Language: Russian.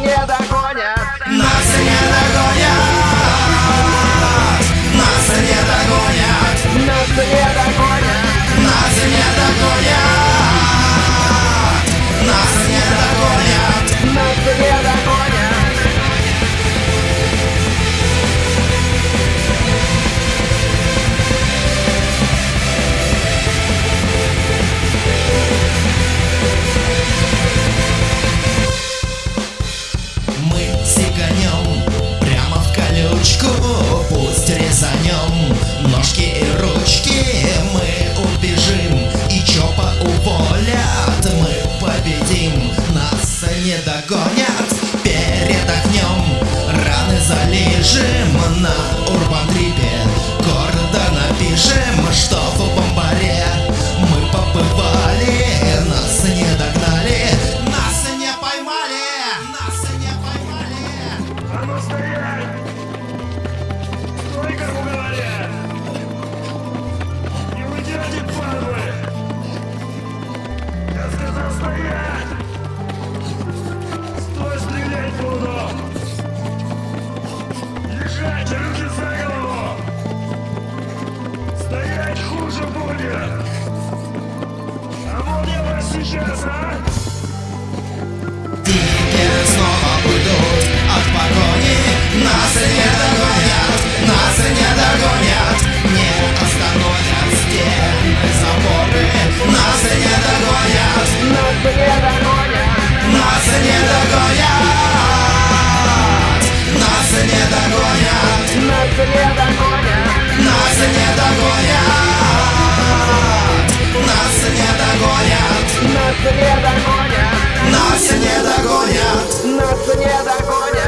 не так. Опять хуже будет! А вот я вас сейчас, а! Нас не догонят. Нас не догонят. Нас не догонят.